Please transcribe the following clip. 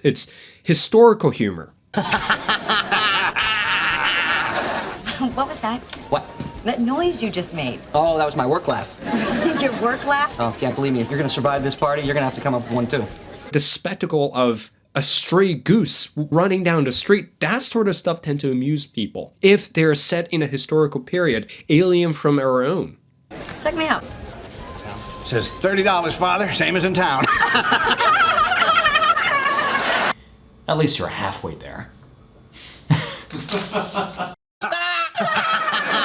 this. It's historical humor. what was that? What? That noise you just made. Oh, that was my work laugh. Your work laugh? Oh, yeah, believe me, if you're gonna survive this party, you're gonna have to come up with one too. The spectacle of a stray goose running down the street, that sort of stuff tend to amuse people. If they're set in a historical period, alien from our own. Check me out. Says $30, Father, same as in town. At least you're halfway there.